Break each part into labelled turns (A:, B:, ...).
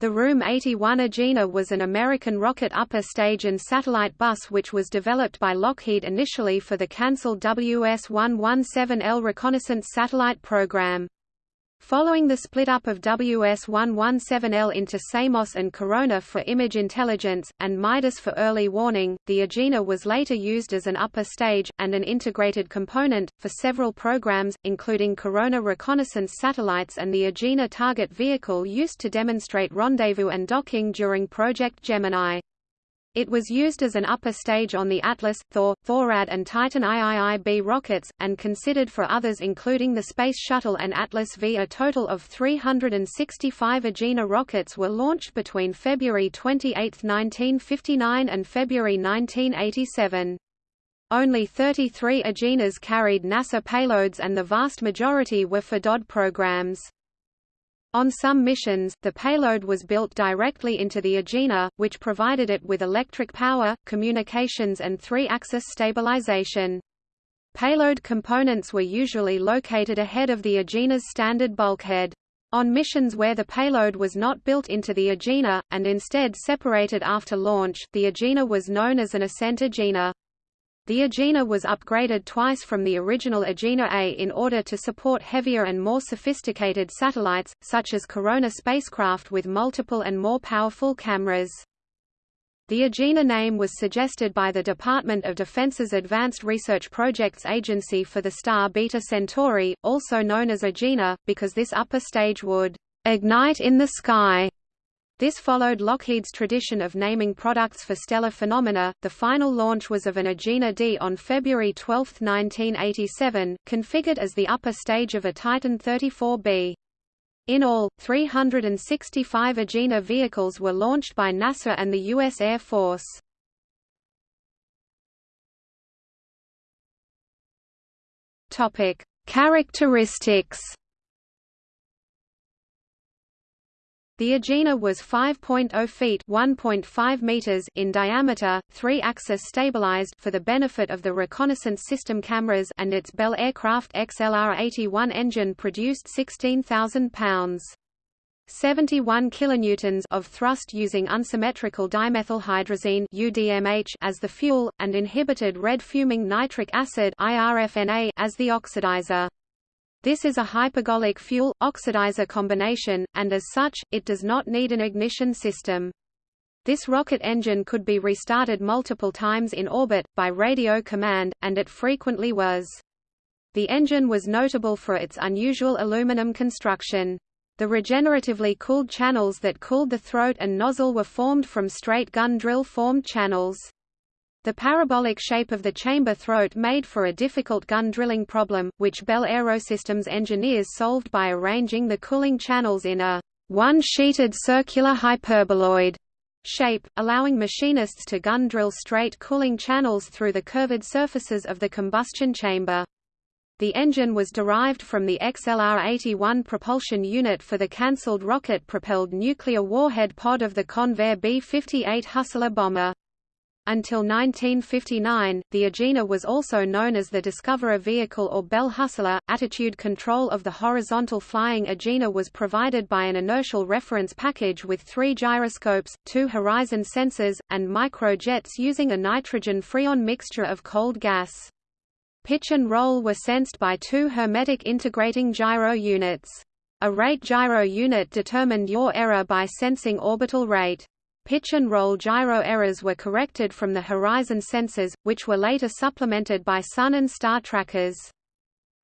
A: The RM-81 Agena was an American rocket upper stage and satellite bus which was developed by Lockheed initially for the cancelled WS-117L reconnaissance satellite program. Following the split-up of WS-117L into Samos and Corona for image intelligence, and Midas for early warning, the Agena was later used as an upper stage, and an integrated component, for several programs, including Corona reconnaissance satellites and the Agena target vehicle used to demonstrate rendezvous and docking during Project Gemini. It was used as an upper stage on the Atlas, Thor, Thorad and Titan IIIB rockets, and considered for others including the Space Shuttle and Atlas V. A total of 365 Agena rockets were launched between February 28, 1959 and February 1987. Only 33 Agenas carried NASA payloads and the vast majority were for DOD programs. On some missions, the payload was built directly into the Agena, which provided it with electric power, communications and three-axis stabilization. Payload components were usually located ahead of the Agena's standard bulkhead. On missions where the payload was not built into the Agena, and instead separated after launch, the Agena was known as an ascent Agena. The Agena was upgraded twice from the original Agena A in order to support heavier and more sophisticated satellites, such as Corona spacecraft with multiple and more powerful cameras. The Agena name was suggested by the Department of Defense's Advanced Research Projects Agency for the star Beta Centauri, also known as Agena, because this upper stage would ignite in the sky this followed Lockheed's tradition of naming products for stellar phenomena. The final launch was of an Agena D on February 12, 1987, configured as the upper stage of a Titan 34B. In all, 365 Agena vehicles were launched by NASA and the U.S. Air Force. Topic: Characteristics The Agena was 5.0 feet (1.5 meters) in diameter, three-axis stabilized for the benefit of the reconnaissance system cameras, and its Bell aircraft XLR-81 engine produced 16,000 pounds. 71 kilonewtons of thrust using unsymmetrical dimethylhydrazine UDMH as the fuel and inhibited red fuming nitric acid IRFNA as the oxidizer. This is a hypergolic fuel-oxidizer combination, and as such, it does not need an ignition system. This rocket engine could be restarted multiple times in orbit, by radio command, and it frequently was. The engine was notable for its unusual aluminum construction. The regeneratively cooled channels that cooled the throat and nozzle were formed from straight gun drill-formed channels. The parabolic shape of the chamber throat made for a difficult gun drilling problem, which Bell Aerosystems engineers solved by arranging the cooling channels in a one-sheeted circular hyperboloid shape, allowing machinists to gun drill straight cooling channels through the curved surfaces of the combustion chamber. The engine was derived from the XLR-81 propulsion unit for the cancelled rocket-propelled nuclear warhead pod of the Convair B-58 Hustler bomber. Until 1959, the Agena was also known as the Discoverer Vehicle or Bell Hustler. Attitude control of the horizontal flying Agena was provided by an inertial reference package with three gyroscopes, two horizon sensors, and microjets using a nitrogen freon mixture of cold gas. Pitch and roll were sensed by two hermetic integrating gyro units. A rate gyro unit determined yaw error by sensing orbital rate. Pitch and roll gyro errors were corrected from the horizon sensors, which were later supplemented by sun and star trackers.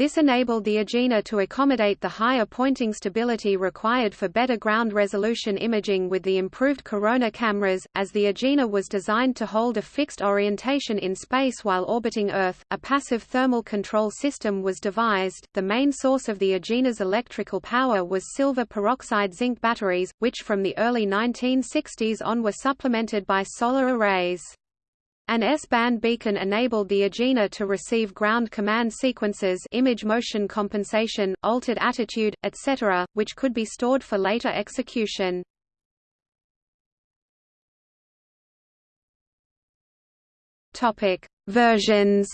A: This enabled the Agena to accommodate the higher pointing stability required for better ground resolution imaging with the improved Corona cameras. As the Agena was designed to hold a fixed orientation in space while orbiting Earth, a passive thermal control system was devised. The main source of the Agena's electrical power was silver peroxide zinc batteries, which from the early 1960s on were supplemented by solar arrays. An S-band beacon enabled the Agena to receive ground command sequences image motion compensation, altered attitude, etc., which could be stored for later execution. Versions.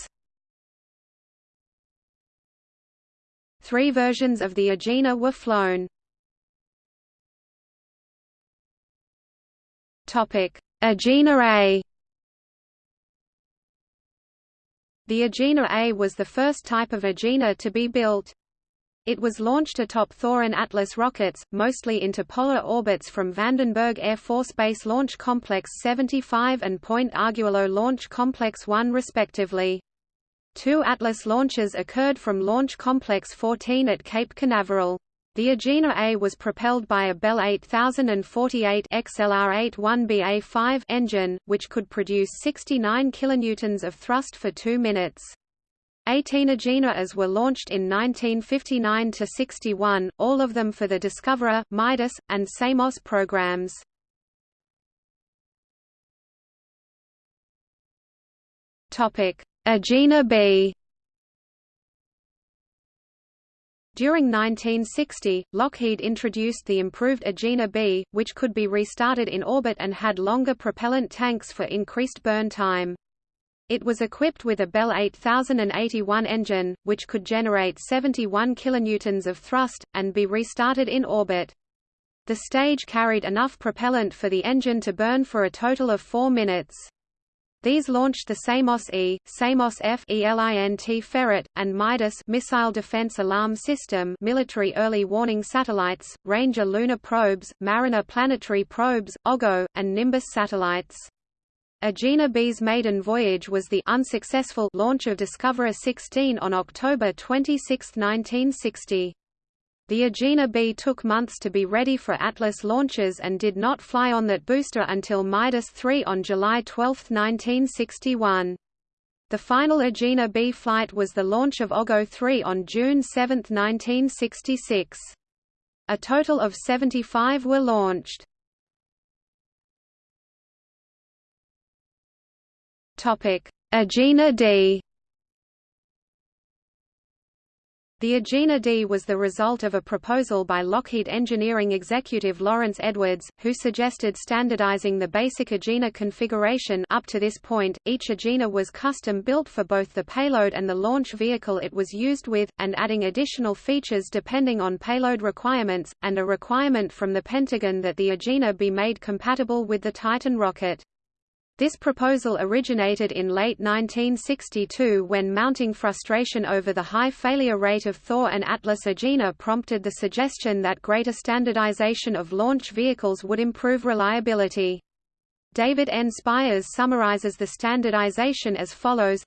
A: Three versions of the Agena were flown. Agena A The Agena A was the first type of Agena to be built. It was launched atop Thor and Atlas rockets, mostly into polar orbits from Vandenberg Air Force Base Launch Complex 75 and Point Arguello Launch Complex 1 respectively. Two Atlas launches occurred from Launch Complex 14 at Cape Canaveral. The Agena A was propelled by a Bell 8048 XLR-81BA5 engine, which could produce 69 kilonewtons of thrust for 2 minutes. 18 Agenas were launched in 1959–61, all of them for the Discoverer, Midas, and Samos programs. Agena B During 1960, Lockheed introduced the improved Agena B, which could be restarted in orbit and had longer propellant tanks for increased burn time. It was equipped with a Bell 8081 engine, which could generate 71 kilonewtons of thrust, and be restarted in orbit. The stage carried enough propellant for the engine to burn for a total of four minutes. These launched the Samos E, Samos F ELINT Ferret, and Midas Missile Defense Alarm System military early warning satellites, Ranger lunar probes, Mariner planetary probes, OGO, and Nimbus satellites. Agena B's maiden voyage was the unsuccessful launch of Discoverer 16 on October 26, 1960. The Agena B took months to be ready for Atlas launches and did not fly on that booster until Midas 3 on July 12, 1961. The final Agena B flight was the launch of OGO 3 on June 7, 1966. A total of 75 were launched. Agena D The Agena D was the result of a proposal by Lockheed engineering executive Lawrence Edwards, who suggested standardizing the basic Agena configuration up to this point, each Agena was custom-built for both the payload and the launch vehicle it was used with, and adding additional features depending on payload requirements, and a requirement from the Pentagon that the Agena be made compatible with the Titan rocket. This proposal originated in late 1962 when mounting frustration over the high failure rate of Thor and Atlas Agena prompted the suggestion that greater standardization of launch vehicles would improve reliability. David N. Spires summarizes the standardization as follows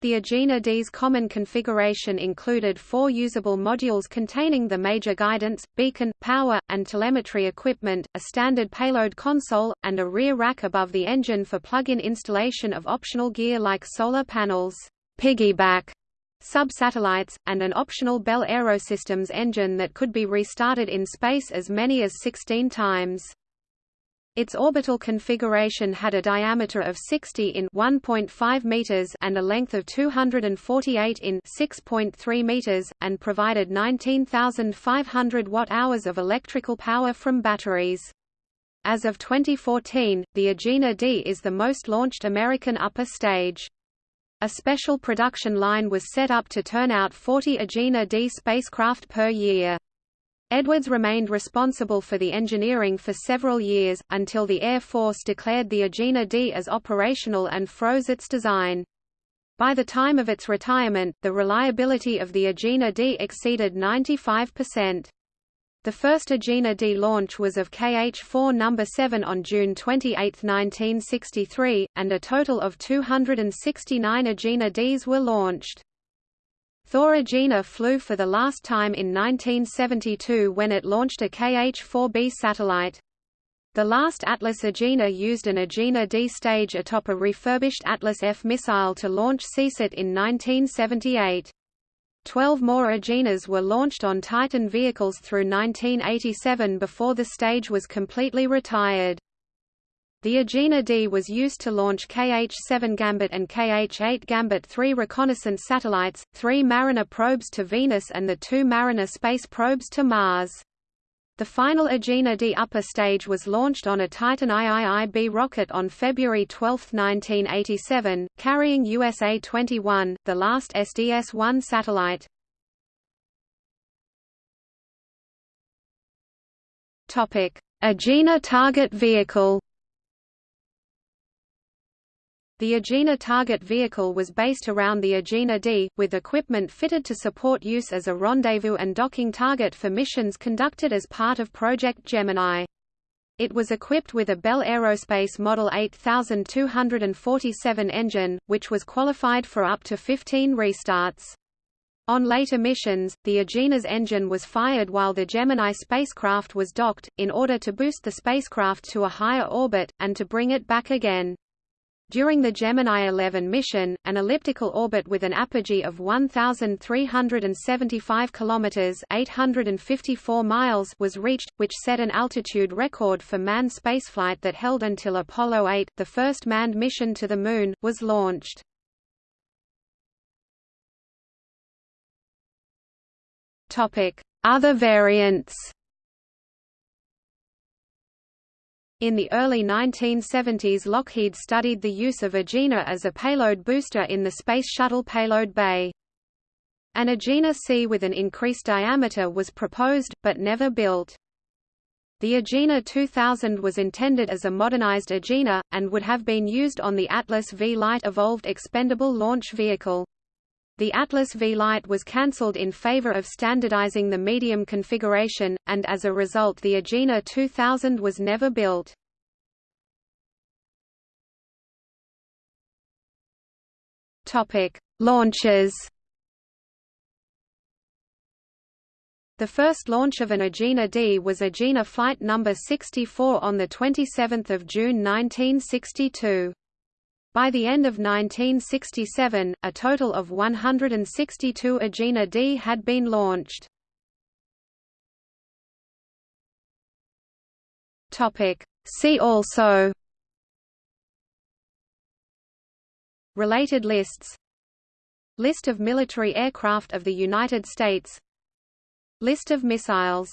A: the Agena D's common configuration included four usable modules containing the major guidance, beacon, power, and telemetry equipment, a standard payload console, and a rear rack above the engine for plug-in installation of optional gear like solar panels, piggyback, sub-satellites, and an optional Bell Aerosystems engine that could be restarted in space as many as 16 times. Its orbital configuration had a diameter of 60 in 1.5 meters and a length of 248 in 6.3 meters and provided 19,500 watt-hours of electrical power from batteries. As of 2014, the Agena D is the most launched American upper stage. A special production line was set up to turn out 40 Agena D spacecraft per year. Edwards remained responsible for the engineering for several years, until the Air Force declared the Agena D as operational and froze its design. By the time of its retirement, the reliability of the Agena D exceeded 95%. The first Agena D launch was of KH-4 No. 7 on June 28, 1963, and a total of 269 Agena Ds were launched. Thor Agena flew for the last time in 1972 when it launched a KH-4B satellite. The last Atlas Agena used an Agena D stage atop a refurbished Atlas F missile to launch Seasat in 1978. Twelve more Agenas were launched on Titan vehicles through 1987 before the stage was completely retired. The Agena D was used to launch KH-7 Gambit and KH-8 Gambit 3 reconnaissance satellites, three Mariner probes to Venus and the two Mariner space probes to Mars. The final Agena D upper stage was launched on a Titan IIIB rocket on February 12, 1987, carrying USA-21, the last SDS-1 satellite. Agena target vehicle The Agena target vehicle was based around the Agena D, with equipment fitted to support use as a rendezvous and docking target for missions conducted as part of Project Gemini. It was equipped with a Bell Aerospace Model 8247 engine, which was qualified for up to 15 restarts. On later missions, the Agena's engine was fired while the Gemini spacecraft was docked, in order to boost the spacecraft to a higher orbit, and to bring it back again. During the Gemini 11 mission, an elliptical orbit with an apogee of 1375 kilometers, 854 miles was reached, which set an altitude record for manned spaceflight that held until Apollo 8, the first manned mission to the moon, was launched. Topic: Other variants In the early 1970s Lockheed studied the use of Agena as a payload booster in the Space Shuttle payload bay. An Agena C with an increased diameter was proposed, but never built. The Agena 2000 was intended as a modernized Agena, and would have been used on the Atlas V Light Evolved Expendable Launch Vehicle. The Atlas V Light was cancelled in favor of standardizing the medium configuration, and as a result the Agena 2000 was never built. Launches The first launch of an Agena D was Agena flight number 64 on 27 June 1962. By the end of 1967, a total of 162 Agena D had been launched. See also Related lists List of military aircraft of the United States List of missiles